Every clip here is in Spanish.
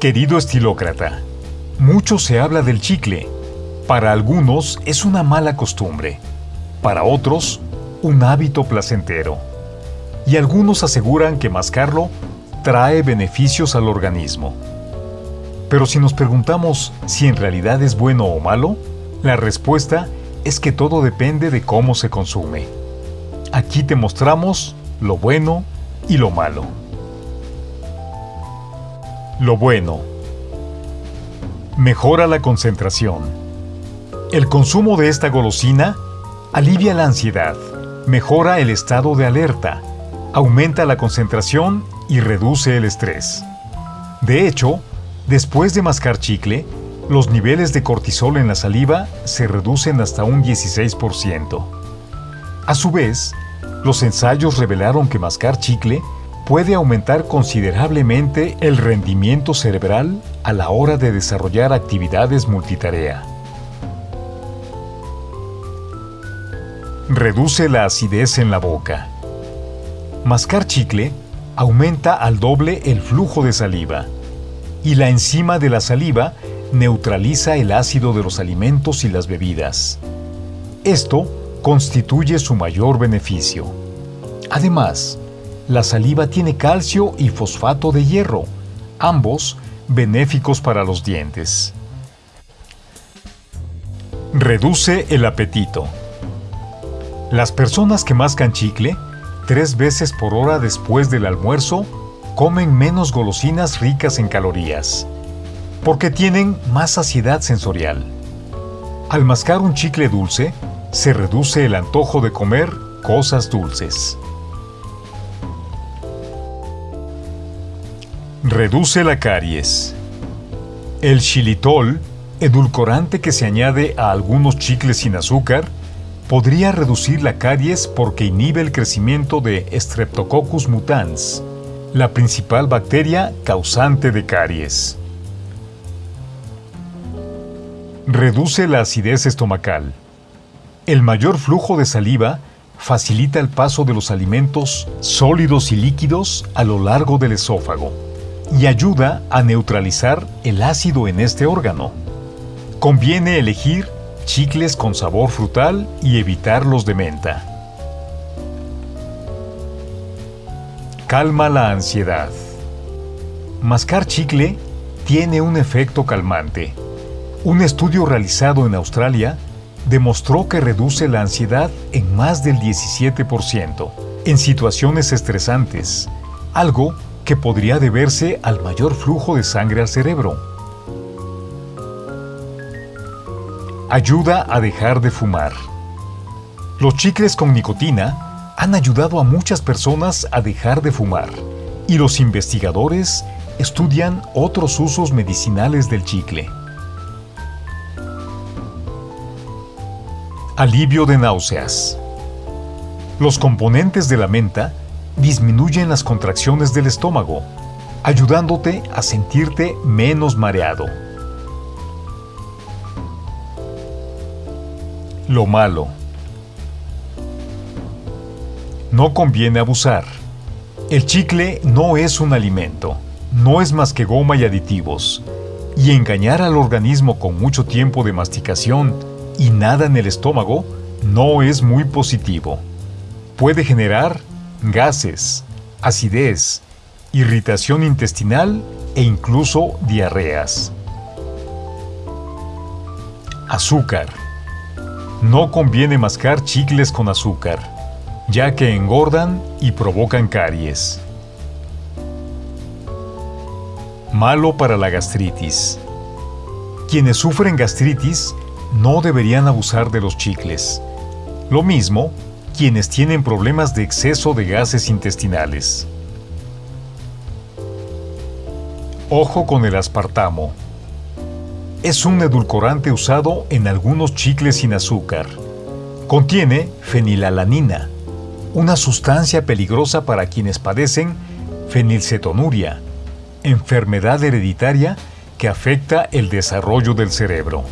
Querido estilócrata, mucho se habla del chicle. Para algunos es una mala costumbre, para otros un hábito placentero. Y algunos aseguran que mascarlo trae beneficios al organismo. Pero si nos preguntamos si en realidad es bueno o malo, la respuesta es que todo depende de cómo se consume. Aquí te mostramos lo bueno y lo malo. Lo bueno. Mejora la concentración. El consumo de esta golosina alivia la ansiedad, mejora el estado de alerta, aumenta la concentración y reduce el estrés. De hecho, después de mascar chicle, los niveles de cortisol en la saliva se reducen hasta un 16%. A su vez, los ensayos revelaron que mascar chicle puede aumentar considerablemente el rendimiento cerebral a la hora de desarrollar actividades multitarea. Reduce la acidez en la boca. Mascar chicle aumenta al doble el flujo de saliva y la enzima de la saliva neutraliza el ácido de los alimentos y las bebidas. Esto constituye su mayor beneficio. Además, la saliva tiene calcio y fosfato de hierro, ambos benéficos para los dientes. Reduce el apetito. Las personas que mascan chicle, tres veces por hora después del almuerzo, comen menos golosinas ricas en calorías, porque tienen más saciedad sensorial. Al mascar un chicle dulce, se reduce el antojo de comer cosas dulces. Reduce la caries. El xilitol, edulcorante que se añade a algunos chicles sin azúcar, podría reducir la caries porque inhibe el crecimiento de Streptococcus mutans, la principal bacteria causante de caries. Reduce la acidez estomacal. El mayor flujo de saliva facilita el paso de los alimentos sólidos y líquidos a lo largo del esófago y ayuda a neutralizar el ácido en este órgano. Conviene elegir chicles con sabor frutal y evitar los de menta. Calma la ansiedad. Mascar chicle tiene un efecto calmante. Un estudio realizado en Australia demostró que reduce la ansiedad en más del 17% en situaciones estresantes, algo que podría deberse al mayor flujo de sangre al cerebro. Ayuda a dejar de fumar. Los chicles con nicotina han ayudado a muchas personas a dejar de fumar y los investigadores estudian otros usos medicinales del chicle. Alivio de náuseas. Los componentes de la menta disminuyen las contracciones del estómago, ayudándote a sentirte menos mareado. Lo malo. No conviene abusar. El chicle no es un alimento, no es más que goma y aditivos, y engañar al organismo con mucho tiempo de masticación y nada en el estómago no es muy positivo. Puede generar gases, acidez, irritación intestinal e incluso diarreas. Azúcar. No conviene mascar chicles con azúcar, ya que engordan y provocan caries. Malo para la gastritis. Quienes sufren gastritis no deberían abusar de los chicles. Lo mismo quienes tienen problemas de exceso de gases intestinales. Ojo con el aspartamo. Es un edulcorante usado en algunos chicles sin azúcar. Contiene fenilalanina, una sustancia peligrosa para quienes padecen fenilcetonuria, enfermedad hereditaria que afecta el desarrollo del cerebro.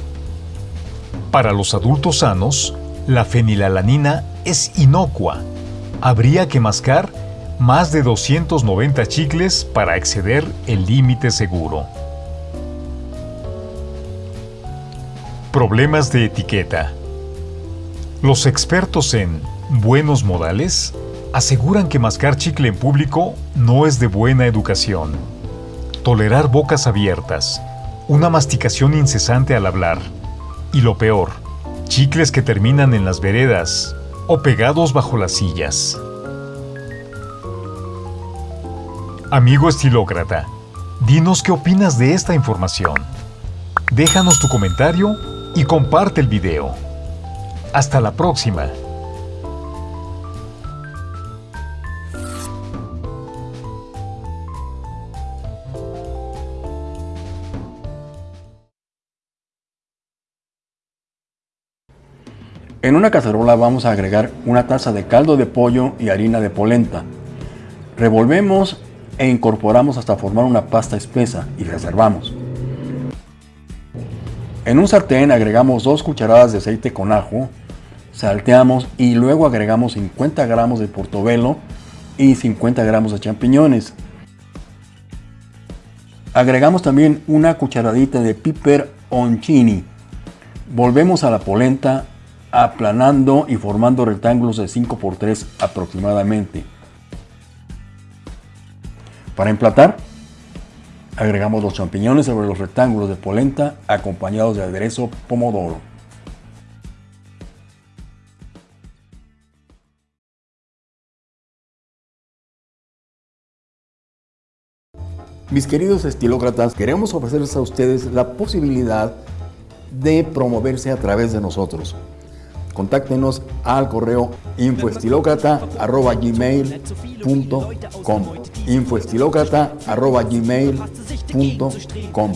Para los adultos sanos, la fenilalanina es inocua. Habría que mascar más de 290 chicles para exceder el límite seguro. Problemas de etiqueta Los expertos en buenos modales aseguran que mascar chicle en público no es de buena educación. Tolerar bocas abiertas, una masticación incesante al hablar y lo peor, chicles que terminan en las veredas o pegados bajo las sillas. Amigo estilócrata, dinos qué opinas de esta información. Déjanos tu comentario y comparte el video. Hasta la próxima. En una cacerola vamos a agregar una taza de caldo de pollo y harina de polenta. Revolvemos e incorporamos hasta formar una pasta espesa y reservamos. En un sartén agregamos 2 cucharadas de aceite con ajo, salteamos y luego agregamos 50 gramos de portobelo y 50 gramos de champiñones. Agregamos también una cucharadita de piper oncini. Volvemos a la polenta aplanando y formando rectángulos de 5 por 3 aproximadamente. Para emplatar, agregamos los champiñones sobre los rectángulos de polenta acompañados de aderezo pomodoro. Mis queridos estilócratas, queremos ofrecerles a ustedes la posibilidad de promoverse a través de nosotros contáctenos al correo infoestilocrata.gmail.com infoestilocrata.gmail.com